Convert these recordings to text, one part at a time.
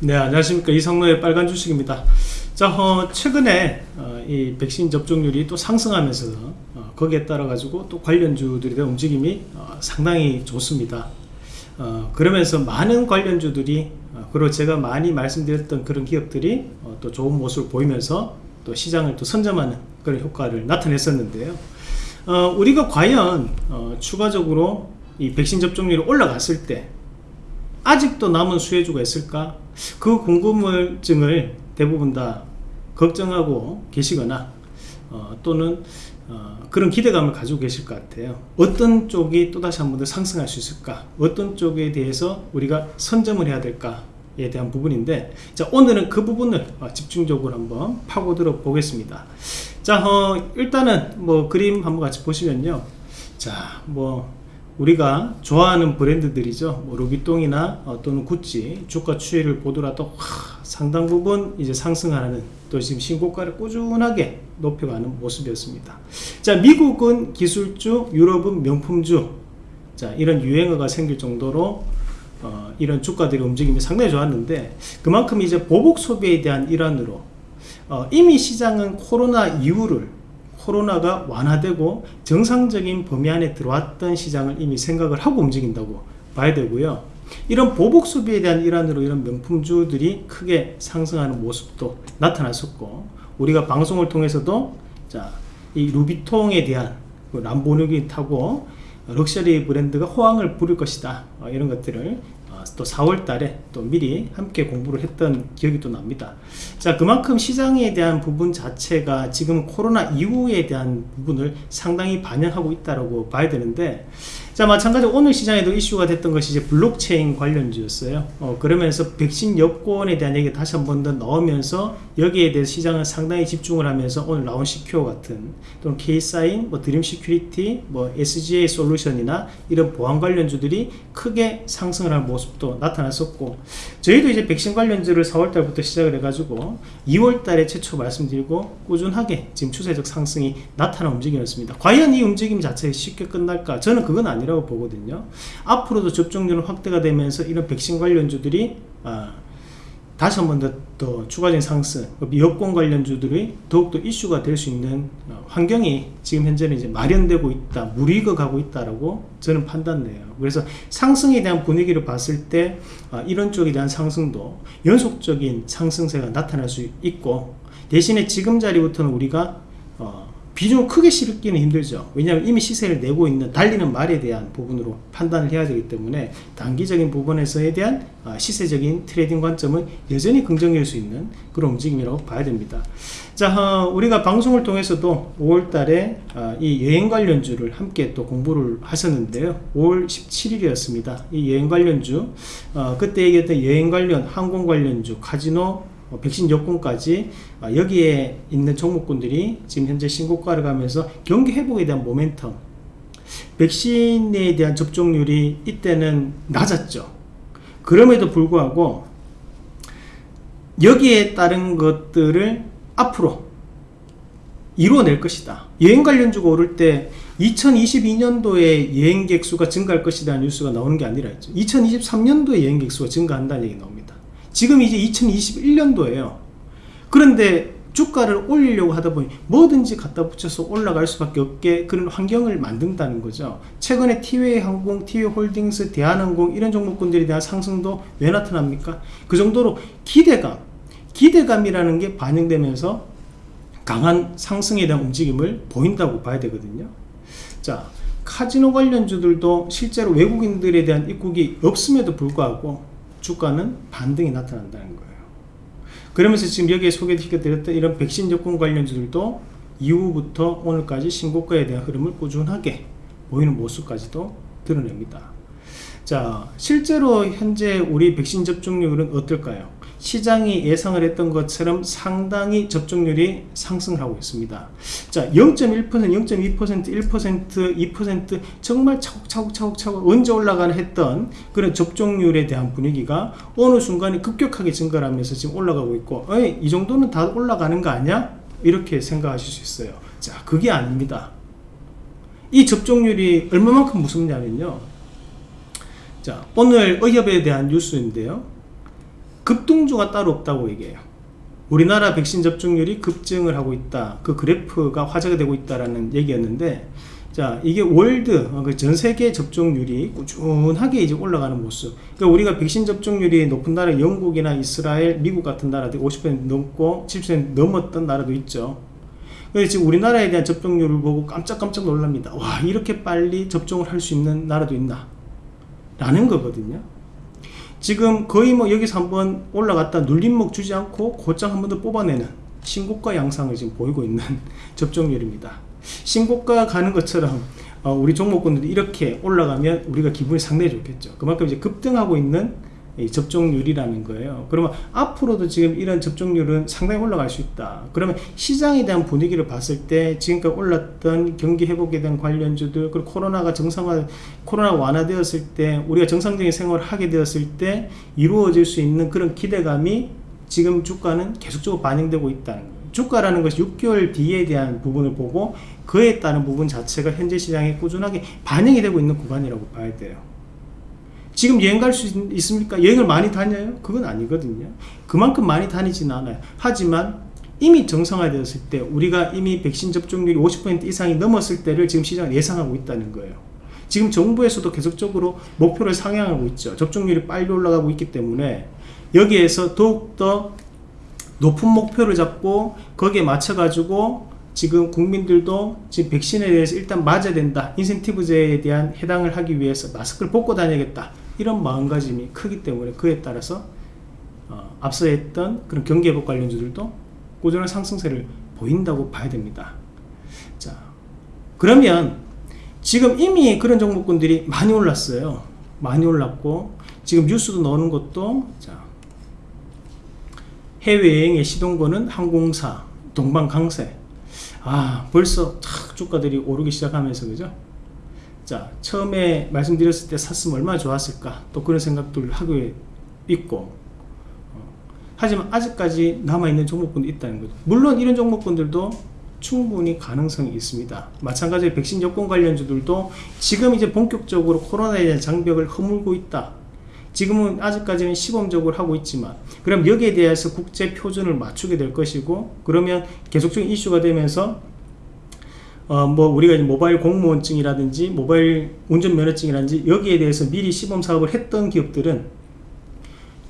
네 안녕하십니까. 이성로의 빨간 주식입니다. 자 어, 최근에 어, 이 백신 접종률이 또 상승하면서 어, 거기에 따라 가지고 또 관련주들의 움직임이 어, 상당히 좋습니다. 어, 그러면서 많은 관련주들이 어, 그리고 제가 많이 말씀드렸던 그런 기업들이 어, 또 좋은 모습을 보이면서 또 시장을 또 선점하는 그런 효과를 나타냈었는데요. 어, 우리가 과연 어, 추가적으로 이 백신 접종률이 올라갔을 때 아직도 남은 수혜주가 있을까? 그 궁금증을 대부분 다 걱정하고 계시거나 어, 또는 어, 그런 기대감을 가지고 계실 것 같아요. 어떤 쪽이 또다시 한 번 더 상승할 수 있을까? 어떤 쪽에 대해서 우리가 선점을 해야 될까에 대한 부분인데 자 오늘은 그 부분을 어, 집중적으로 한번 파고들어 보겠습니다. 자 어, 일단은 뭐 그림 한번 같이 보시면요. 자뭐 우리가 좋아하는 브랜드들이죠. 뭐 루비통이나 어, 또는 구찌 주가 추이를 보더라도 와, 상당 부분 이제 상승하는 또 지금 신고가를 꾸준하게 높여가는 모습이었습니다. 자 미국은 기술주 유럽은 명품주. 자 이런 유행어가 생길 정도로 어, 이런 주가들의 움직임이 상당히 좋았는데 그만큼 이제 보복 소비에 대한 일환으로 어, 이미 시장은 코로나 이후를 코로나가 완화되고 정상적인 범위 안에 들어왔던 시장을 이미 생각을 하고 움직인다고 봐야 되고요. 이런 보복 소비에 대한 일환으로 이런 명품주들이 크게 상승하는 모습도 나타났었고 우리가 방송을 통해서도 자, 이 루비통에 대한 그 람보르기니 타고 럭셔리 브랜드가 호황을 부를 것이다. 어, 이런 것들을 또 4월 달에 또 미리 함께 공부를 했던 기억이 또 납니다. 자 그만큼 시장에 대한 부분 자체가 지금 코로나 이후에 대한 부분을 상당히 반영하고 있다고 봐야 되는데 자 마찬가지로 오늘 시장에도 이슈가 됐던 것이 이제 블록체인 관련주였어요. 어, 그러면서 백신 여권에 대한 얘기 다시 한 번 더 나오면서 여기에 대해 시장은 상당히 집중을 하면서 오늘 나온 시큐어 같은 또는 K사인, 뭐 드림 시큐리티, 뭐 SGA 솔루션이나 이런 보안 관련주들이 크게 상승을 한 모습도 나타났었고 저희도 이제 백신 관련주를 4월 달부터 시작을 해가지고 2월 달에 최초 말씀드리고 꾸준하게 지금 추세적 상승이 나타난 움직임이었습니다. 과연 이 움직임 자체가 쉽게 끝날까? 저는 그건 아니에요 아니라고 보거든요. 앞으로도 접종률은 확대가 되면서 이런 백신 관련주들이 아, 다시 한번더더 추가적인 상승 여권 관련주들이 더욱더 이슈가 될 수 있는 어, 환경이 지금 현재는 이제 마련되고 있다 무리익어 가고 있다라고 저는 판단돼요. 그래서 상승에 대한 분위기를 봤을 때 아, 이런 쪽에 대한 상승도 연속적인 상승세가 나타날 수 있고 대신에 지금 자리부터는 우리가 어, 비중을 크게 싣기는 힘들죠. 왜냐하면 이미 시세를 내고 있는 달리는 말에 대한 부분으로 판단을 해야 되기 때문에 단기적인 부분에서에 대한 아, 시세적인 트레이딩 관점은 여전히 긍정일 수 있는 그런 움직임이라고 봐야 됩니다. 자 어, 우리가 방송을 통해서도 5월 달에 어, 이 여행 관련주를 함께 또 공부를 하셨는데요. 5월 17일이었습니다. 이 여행 관련주 어, 그때 얘기했던 여행 관련 항공 관련주 카지노 뭐 백신 여권까지 아, 여기에 있는 종목군들이 지금 현재 신고가를 가면서 경기 회복에 대한 모멘텀. 백신에 대한 접종률이 이때는 낮았죠. 그럼에도 불구하고 여기에 따른 것들을 앞으로 이루어낼 것이다. 여행 관련주가 오를 때 2022년도에 여행객 수가 증가할 것이라는 뉴스가 나오는 게 아니라 2023년도에 여행객 수가 증가한다는 얘기 나옵니다 지금 이제 2021년도에요. 그런데 주가를 올리려고 하다 보니 뭐든지 갖다 붙여서 올라갈 수밖에 없게 그런 환경을 만든다는 거죠. 최근에 티웨이 항공, 티웨이 홀딩스, 대한항공 이런 종목군들에 대한 상승도 왜 나타납니까? 그 정도로 기대감 기대감이라는 게 반영되면서 강한 상승에 대한 움직임을 보인다고 봐야 되거든요. 자 카지노 관련주들도 실제로 외국인들에 대한 입국이 없음에도 불구하고 주가는 반등이 나타난다는 거예요. 그러면서 지금 여기에 소개시켜드렸던 이런 백신 접근 관련주들도 이후부터 오늘까지 신고가에 대한 흐름을 꾸준하게 보이는 모습까지도 드러냅니다. 자 실제로 현재 우리 백신 접종률은 어떨까요 시장이 예상을 했던 것처럼 상당히 접종률이 상승하고 있습니다. 자 0.1% 0.2% 1% 2% 정말 차곡차곡 차곡차곡 언제 올라가나 했던 그런 접종률에 대한 분위기가 어느 순간에 급격하게 증가를 하면서 지금 올라가고 있고 어이, 이 정도는 다 올라가는 거 아니야? 이렇게 생각하실 수 있어요. 자 그게 아닙니다. 이 접종률이 얼마만큼 무섭냐면요. 자 오늘 의협에 대한 뉴스인데요 급등주가 따로 없다고 얘기해요. 우리나라 백신 접종률이 급증을 하고 있다. 그 그래프가 화제가 되고 있다라는 얘기였는데 자 이게 월드 어, 그전 세계 접종률이 꾸준하게 이제 올라가는 모습. 그러니까 우리가 백신 접종률이 높은 나라 영국이나 이스라엘 미국 같은 나라들 50% 넘고 70% 넘었던 나라도 있죠. 그래서 지금 우리나라에 대한 접종률을 보고 깜짝깜짝 놀랍니다. 와 이렇게 빨리 접종을 할 수 있는 나라도 있나? 라는 거거든요 지금 거의 뭐 여기서 한번 올라갔다 눌림목 주지 않고 곧장 한번 더 뽑아내는 신고가 양상을 지금 보이고 있는 접종률입니다 신고가 가는 것처럼 어, 우리 종목군들이 이렇게 올라가면 우리가 기분이 상당히 좋겠죠. 그만큼 이제 급등하고 있는 접종률이라는 거예요. 그러면 앞으로도 지금 이런 접종률은 상당히 올라갈 수 있다. 그러면 시장에 대한 분위기를 봤을 때 지금까지 올랐던 경기 회복에 대한 관련주들 그리고 코로나가 정상화 코로나 완화되었을 때 우리가 정상적인 생활을 하게 되었을 때 이루어질 수 있는 그런 기대감이 지금 주가는 계속적으로 반영되고 있다는 거예요. 주가라는 것이 6개월 뒤에 대한 부분을 보고 그에 따른 부분 자체가 현재 시장에 꾸준하게 반영이 되고 있는 구간이라고 봐야 돼요. 지금 여행 갈 수 있습니까? 여행을 많이 다녀요? 그건 아니거든요. 그만큼 많이 다니지는 않아요. 하지만 이미 정상화되었을 때 우리가 이미 백신 접종률이 50% 이상이 넘었을 때를 지금 시장은 예상하고 있다는 거예요. 지금 정부에서도 계속적으로 목표를 상향하고 있죠. 접종률이 빨리 올라가고 있기 때문에 여기에서 더욱더 높은 목표를 잡고 거기에 맞춰 가지고 지금 국민들도 지금 백신에 대해서 일단 맞아야 된다 인센티브제에 대한 해당을 하기 위해서 마스크를 벗고 다녀야겠다 이런 마음가짐이 크기 때문에 그에 따라서 어, 앞서 했던 그런 경기회복 관련주들도 꾸준한 상승세를 보인다고 봐야 됩니다 자 그러면 지금 이미 그런 종목군들이 많이 올랐어요 많이 올랐고 지금 뉴스도 나오는 것도 자 해외여행의 시동거는 항공사, 동방강세. 아, 벌써 탁 주가들이 오르기 시작하면서, 그죠? 자, 처음에 말씀드렸을 때 샀으면 얼마나 좋았을까? 또 그런 생각들 하고 있고. 어, 하지만 아직까지 남아있는 종목군도 있다는 거죠. 물론 이런 종목군들도 충분히 가능성이 있습니다. 마찬가지로 백신 여권 관련주들도 지금 이제 본격적으로 코로나에 대한 장벽을 허물고 있다. 지금은 아직까지는 시범적으로 하고 있지만 그럼 여기에 대해서 국제 표준을 맞추게 될 것이고 그러면 계속적인 이슈가 되면서 어 뭐 우리가 모바일 공무원증이라든지 모바일 운전면허증이라든지 여기에 대해서 미리 시범 사업을 했던 기업들은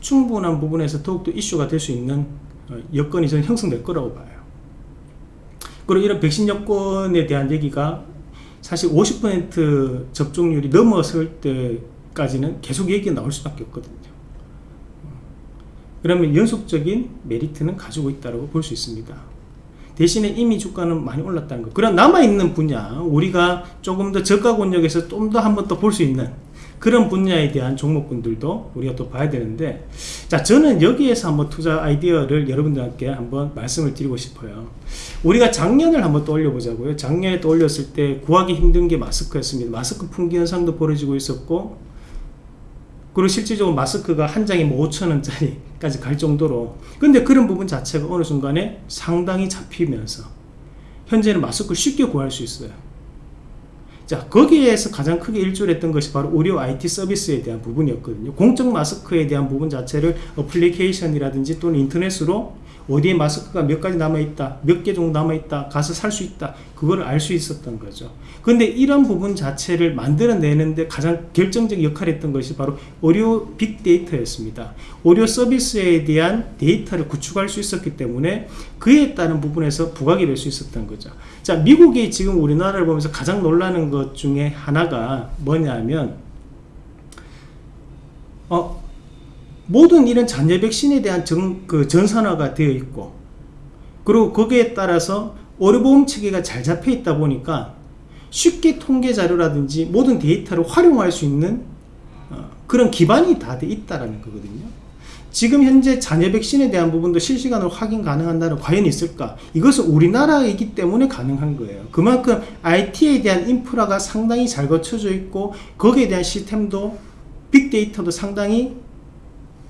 충분한 부분에서 더욱더 이슈가 될 수 있는 어, 여건이 저는 형성될 거라고 봐요. 그리고 이런 백신 여건에 대한 얘기가 사실 50% 접종률이 넘어설 때 까지는 계속 얘기가 나올 수밖에 없거든요 그러면 연속적인 메리트는 가지고 있다고 볼 수 있습니다 대신에 이미 주가는 많이 올랐다는 거. 그런 남아있는 분야 우리가 조금 더 저가 권역에서 좀 더 한 번 더 볼 수 있는 그런 분야에 대한 종목군들도 우리가 또 봐야 되는데 자 저는 여기에서 한번 투자 아이디어를 여러분들께 한번 말씀을 드리고 싶어요. 우리가 작년을 한번 떠올려 보자고요. 작년에 떠올렸을 때 구하기 힘든 게 마스크였습니다. 마스크 품귀 현상도 벌어지고 있었고 그리고 실질적으로 마스크가 한 장에 뭐 5천원짜리까지 갈 정도로. 근데 그런 부분 자체가 어느 순간에 상당히 잡히면서 현재는 마스크를 쉽게 구할 수 있어요. 자 거기에서 가장 크게 일조했던 것이 바로 의료 IT 서비스에 대한 부분이었거든요. 공적 마스크에 대한 부분 자체를 어플리케이션이라든지 또는 인터넷으로 어디에 마스크가 몇 가지 남아있다 몇 개 정도 남아있다 가서 살 수 있다 그걸 알수 있었던 거죠. 근데 이런 부분 자체를 만들어내는데 가장 결정적 역할을 했던 것이 바로 의료 빅데이터였습니다. 의료 서비스에 대한 데이터를 구축할 수 있었기 때문에 그에 따른 부분에서 부각이 될 수 있었던 거죠. 자 미국이 지금 우리나라를 보면서 가장 놀라는 것 중에 하나가 뭐냐면 어 모든 이런 잔여 백신에 대한 정, 그 전산화가 되어 있고 그리고 거기에 따라서 의료보험 체계가 잘 잡혀 있다 보니까 쉽게 통계 자료라든지 모든 데이터를 활용할 수 있는 어, 그런 기반이 다 돼 있다라는 거거든요. 지금 현재 잔여 백신에 대한 부분도 실시간으로 확인 가능한다는 과연 있을까? 이것은 우리나라이기 때문에 가능한 거예요. 그만큼 IT에 대한 인프라가 상당히 잘 거쳐져 있고 거기에 대한 시스템도 빅데이터도 상당히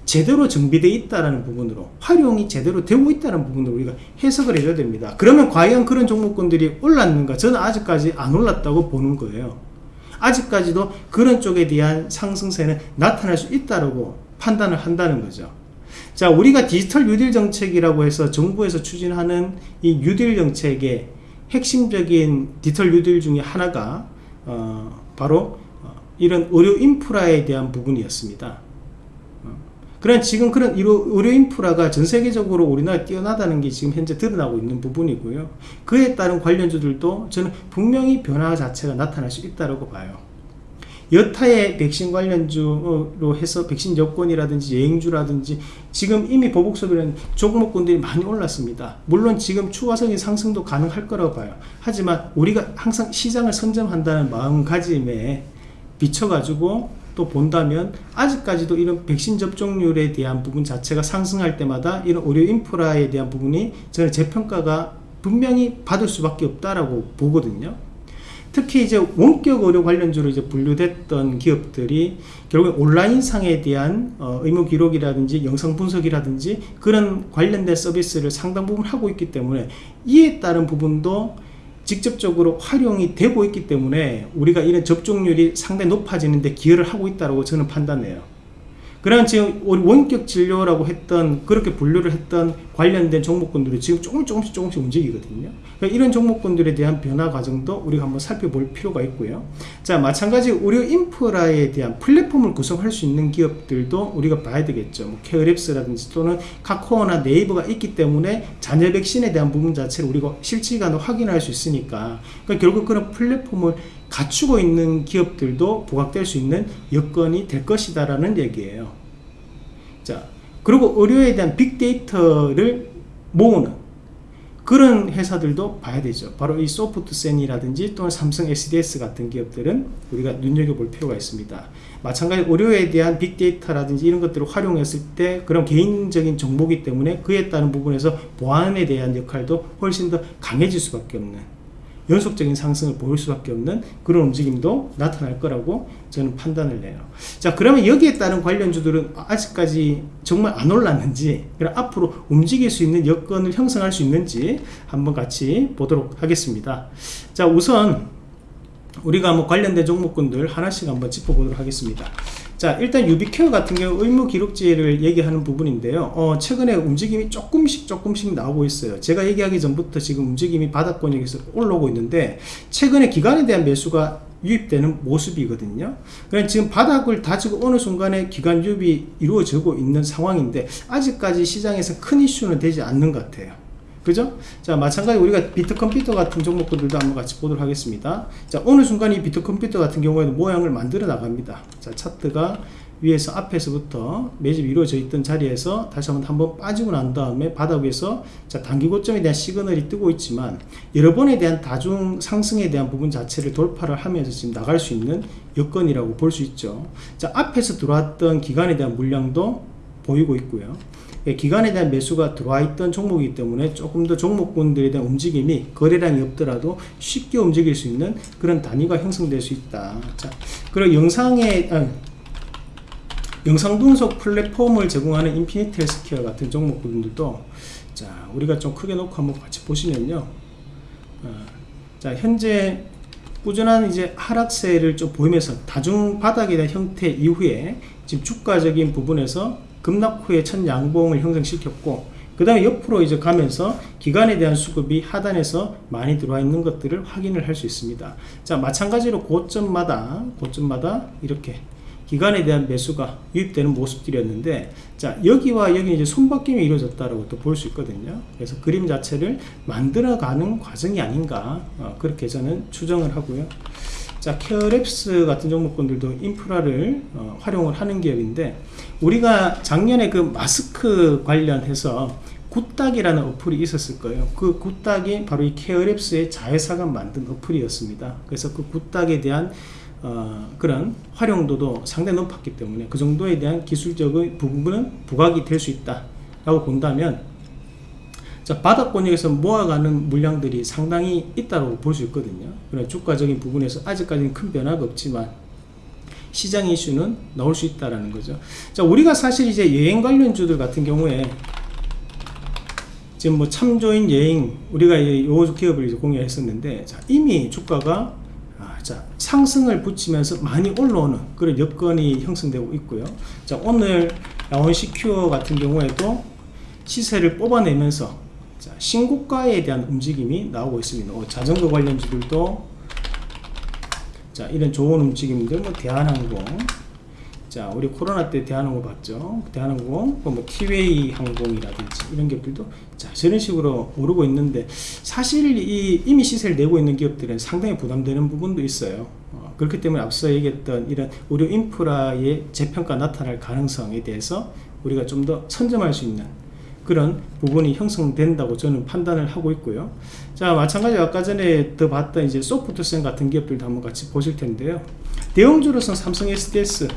제대로 정비되어 있다는 부분으로 활용이 제대로 되고 있다는 부분으로 우리가 해석을 해줘야 됩니다. 그러면 과연 그런 종목군들이 올랐는가? 저는 아직까지 안 올랐다고 보는 거예요. 아직까지도 그런 쪽에 대한 상승세는 나타날 수 있다고 판단을 한다는 거죠. 자, 우리가 디지털 뉴딜 정책이라고 해서 정부에서 추진하는 이 뉴딜 정책의 핵심적인 디지털 뉴딜 중에 하나가 어, 바로 어, 이런 의료 인프라에 대한 부분이었습니다. 어, 그런 지금 그런 의료, 인프라가 전 세계적으로 우리나라 뛰어나다는 게 지금 현재 드러나고 있는 부분이고요. 그에 따른 관련주들도 저는 분명히 변화 자체가 나타날 수 있다고 봐요. 여타의 백신 관련주로 해서 백신 여권이라든지 여행주라든지 지금 이미 보복 소비는 종목군들이 많이 올랐습니다. 물론 지금 추가적인 상승도 가능할 거라고 봐요. 하지만 우리가 항상 시장을 선점한다는 마음가짐에 비춰가지고 또 본다면 아직까지도 이런 백신 접종률에 대한 부분 자체가 상승할 때마다 이런 의료 인프라에 대한 부분이 저는 재평가가 분명히 받을 수밖에 없다라고 보거든요. 특히 이제 원격 의료 관련주로 이제 분류됐던 기업들이 결국 온라인 상에 대한 어, 의무 기록이라든지 영상 분석이라든지 그런 관련된 서비스를 상당 부분 하고 있기 때문에 이에 따른 부분도 직접적으로 활용이 되고 있기 때문에 우리가 이런 접종률이 상당히 높아지는데 기여를 하고 있다고 저는 판단해요. 그런 지금 원격 진료라고 했던 그렇게 분류를 했던 관련된 종목군들이 지금 조금 조금씩 조금씩 움직이거든요. 그러니까 이런 종목군들에 대한 변화 과정도 우리가 한번 살펴볼 필요가 있고요. 자 마찬가지 의료 인프라에 대한 플랫폼을 구성할 수 있는 기업들도 우리가 봐야 되겠죠. 뭐 케어랩스라든지 또는 카카오나 네이버가 있기 때문에 잔여 백신에 대한 부분 자체를 우리가 실시간으로 확인할 수 있으니까 그러니까 결국 그런 플랫폼을 갖추고 있는 기업들도 부각될 수 있는 여건이 될 것이다 라는 얘기예요. 자, 그리고 의료에 대한 빅데이터를 모으는 그런 회사들도 봐야 되죠. 바로 이 소프트센이라든지 또는 삼성 SDS 같은 기업들은 우리가 눈여겨볼 필요가 있습니다. 마찬가지 의료에 대한 빅데이터라든지 이런 것들을 활용했을 때 그런 개인적인 정보기 때문에 그에 따른 부분에서 보안에 대한 역할도 훨씬 더 강해질 수밖에 없는 연속적인 상승을 보일 수밖에 없는 그런 움직임도 나타날 거라고 저는 판단을 해요. 자, 그러면 여기에 따른 관련주들은 아직까지 정말 안 올랐는지, 그럼 앞으로 움직일 수 있는 여건을 형성할 수 있는지 한번 같이 보도록 하겠습니다. 자, 우선 우리가 뭐 관련된 종목군들 하나씩 한번 짚어보도록 하겠습니다. 자 일단 유비케어 같은 경우 의무 기록지를 얘기하는 부분인데요. 어, 최근에 움직임이 조금씩 조금씩 나오고 있어요. 제가 얘기하기 전부터 지금 움직임이 바닥권역에서 올라오고 있는데 최근에 기간에 대한 매수가 유입되는 모습이거든요. 그냥 지금 바닥을 다지고 어느 순간에 기간 유입이 이루어지고 있는 상황인데 아직까지 시장에서 큰 이슈는 되지 않는 것 같아요 그죠? 자, 마찬가지 우리가 비트컴퓨터 같은 종목들도 한번 같이 보도록 하겠습니다. 자, 어느 순간 이 비트컴퓨터 같은 경우에는 모양을 만들어 나갑니다. 자, 차트가 위에서 앞에서부터 매집이 이루어져 있던 자리에서 다시 한번 한번 빠지고 난 다음에 바닥 위에서 자 단기 고점에 대한 시그널이 뜨고 있지만 여러 번에 대한 다중 상승에 대한 부분 자체를 돌파를 하면서 지금 나갈 수 있는 여건이라고 볼 수 있죠. 자 앞에서 들어왔던 기관에 대한 물량도 보이고 있고요. 예, 기관에 대한 매수가 들어와 있던 종목이기 때문에 조금 더 종목군들에 대한 움직임이 거래량이 없더라도 쉽게 움직일 수 있는 그런 단위가 형성될 수 있다. 자, 그리고 영상에 아, 영상 분석 플랫폼을 제공하는 인피니트 헬스케어 같은 종목군들도 자 우리가 좀 크게 놓고 한번 같이 보시면요. 어, 자 현재 꾸준한 이제 하락세를 좀 보이면서 다중 바닥에 대한 형태 이후에 지금 주가적인 부분에서 급락 후에 첫 양봉을 형성시켰고 그 다음에 옆으로 이제 가면서 기간에 대한 수급이 하단에서 많이 들어와 있는 것들을 확인을 할 수 있습니다. 자, 마찬가지로 고점마다, 고점마다 이렇게 기간에 대한 매수가 유입되는 모습들이었는데, 자, 여기와 여기 이제 손바뀜이 이루어졌다라고 또 볼 수 있거든요. 그래서 그림 자체를 만들어가는 과정이 아닌가, 어, 그렇게 저는 추정을 하고요. 자, 케어랩스 같은 종목군들도 인프라를 어, 활용을 하는 기업인데 우리가 작년에 그 마스크 관련해서 굿닥이라는 어플이 있었을 거예요. 그 굿닥이 바로 이 케어랩스의 자회사가 만든 어플이었습니다. 그래서 그 굿닥에 대한 어, 그런 활용도도 상당히 높았기 때문에 그 정도에 대한 기술적인 부분은 부각이 될 수 있다 라고 본다면 자, 바닥권역에서 모아가는 물량들이 상당히 있다고 볼 수 있거든요. 그런 주가적인 부분에서 아직까지는 큰 변화가 없지만 시장 이슈는 나올 수 있다라는 거죠. 자, 우리가 사실 이제 여행 관련주들 같은 경우에 지금 뭐 참조인 여행 우리가 요 기업을 이제 공유했었는데 자, 이미 주가가 아, 자, 상승을 붙이면서 많이 올라오는 그런 여건이 형성되고 있고요. 자, 오늘 라온 시큐어 같은 경우에도 시세를 뽑아내면서 자, 신고가에 대한 움직임이 나오고 있습니다. 어, 자전거 관련주들도 자 이런 좋은 움직임들 뭐 대한항공. 자 우리 코로나 때 대한항공 봤죠? 대한항공 뭐 티웨이 항공이라든지 이런 기업들도 자 저런 식으로 오르고 있는데 사실 이 이미 시세를 내고 있는 기업들은 상당히 부담되는 부분도 있어요. 어, 그렇기 때문에 앞서 얘기했던 이런 의료 인프라의 재평가 나타날 가능성에 대해서 우리가 좀 더 선점할 수 있는 그런 부분이 형성된다고 저는 판단을 하고 있고요. 자, 마찬가지로 아까 전에 더 봤던 이제 소프트센 같은 기업들도 한번 같이 보실 텐데요. 대형주로서는 삼성 SDS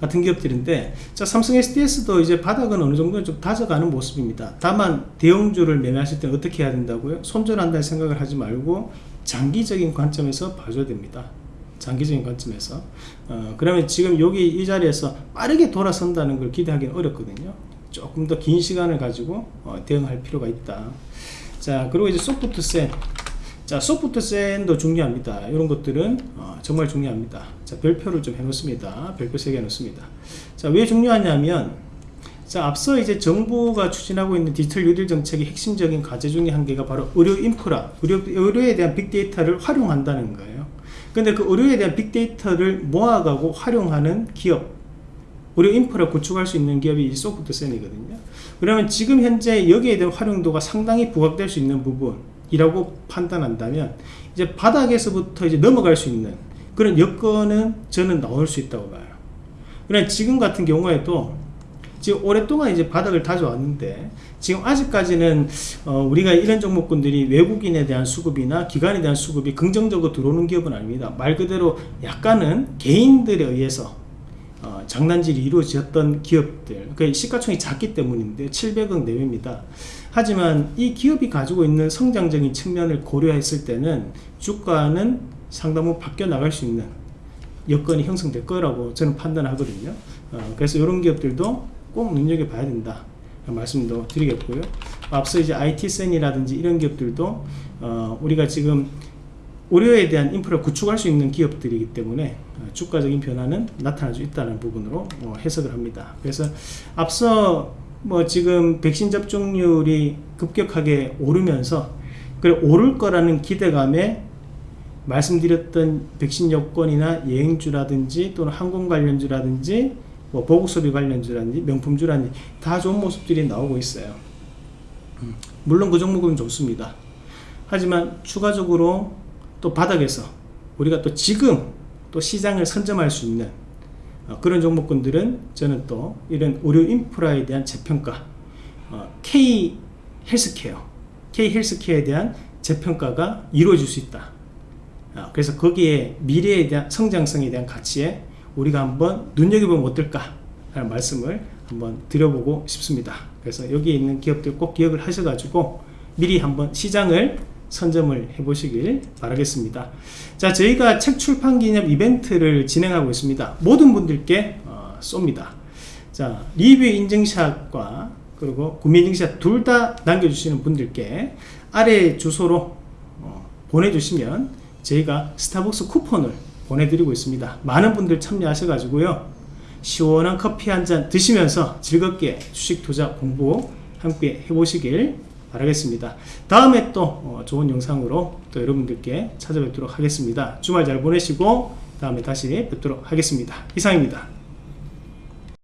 같은 기업들인데, 자, 삼성 SDS도 이제 바닥은 어느 정도 좀 다져가는 모습입니다. 다만, 대형주를 매매하실 때는 어떻게 해야 된다고요? 손절한다는 생각을 하지 말고, 장기적인 관점에서 봐줘야 됩니다. 장기적인 관점에서. 어, 그러면 지금 여기 이 자리에서 빠르게 돌아선다는 걸 기대하기는 어렵거든요. 조금 더 긴 시간을 가지고 어, 대응할 필요가 있다. 자 그리고 이제 소프트센 자 소프트센도 중요합니다. 이런 것들은 어, 정말 중요합니다. 자 별표를 좀 해 놓습니다. 별표 3개 해 놓습니다. 자왜 중요하냐면 자 앞서 이제 정부가 추진하고 있는 디지털 뉴딜 정책의 핵심적인 과제 중에 한 개가 바로 의료 인프라 의료, 의료에 대한 빅데이터를 활용한다는 거예요 근데 그 의료에 대한 빅데이터를 모아가고 활용하는 기업 의료 인프라 구축할 수 있는 기업이 소프트 센이거든요. 그러면 지금 현재 여기에 대한 활용도가 상당히 부각될 수 있는 부분이라고 판단한다면 이제 바닥에서부터 이제 넘어갈 수 있는 그런 여건은 저는 나올 수 있다고 봐요. 그러나 지금 같은 경우에도 지금 오랫동안 이제 바닥을 다져왔는데 지금 아직까지는 어 우리가 이런 종목군들이 외국인에 대한 수급이나 기관에 대한 수급이 긍정적으로 들어오는 기업은 아닙니다. 말 그대로 약간은 개인들에 의해서 어 장난질이 이루어졌던 기업들 그 시가총이 작기 때문인데 700억 내외입니다. 하지만 이 기업이 가지고 있는 성장적인 측면을 고려했을 때는 주가는 상당 부분 바뀌어 나갈 수 있는 여건이 형성될 거라고 저는 판단하거든요. 어, 그래서 이런 기업들도 꼭 눈여겨봐야 된다. 말씀도 드리겠고요. 앞서 이제 IT센이라든지 이런 기업들도 어, 우리가 지금 의료에 대한 인프라 구축할 수 있는 기업들이기 때문에 어, 주가적인 변화는 나타날 수 있다는 부분으로 어, 해석을 합니다. 그래서 앞서 뭐 지금 백신 접종률이 급격하게 오르면서 그 오를 거라는 기대감에 말씀드렸던 백신 여권이나 여행주라든지 또는 항공 관련주라든지 뭐 보급소비 관련주라든지 명품주라든지 다 좋은 모습들이 나오고 있어요. 음, 물론 그 종목은 좋습니다. 하지만 추가적으로 또 바닥에서 우리가 또 지금 또 시장을 선점할 수 있는 어, 그런 종목군들은 저는 또 이런 의료 인프라에 대한 재평가 어, K 헬스케어 K 헬스케어에 대한 재평가가 이루어질 수 있다. 어, 그래서 거기에 미래에 대한 성장성에 대한 가치에 우리가 한번 눈여겨보면 어떨까 하는 말씀을 한번 드려보고 싶습니다. 그래서 여기 있는 기업들 꼭 기억을 하셔가지고 미리 한번 시장을 선점을 해보시길 바라겠습니다. 자 저희가 책 출판 기념 이벤트를 진행하고 있습니다. 모든 분들께 어, 쏩니다. 자 리뷰 인증샷과 그리고 구매 인증샷 둘 다 남겨주시는 분들께 아래 주소로 어, 보내주시면 저희가 스타벅스 쿠폰을 보내드리고 있습니다. 많은 분들 참여하셔가지고요. 시원한 커피 한 잔 드시면서 즐겁게 주식 투자 공부 함께 해보시길 바라겠습니다. 다음에 또 어, 좋은 영상으로 또 여러분들께 찾아뵙도록 하겠습니다. 주말 잘 보내시고 다음에 다시 뵙도록 하겠습니다. 이상입니다.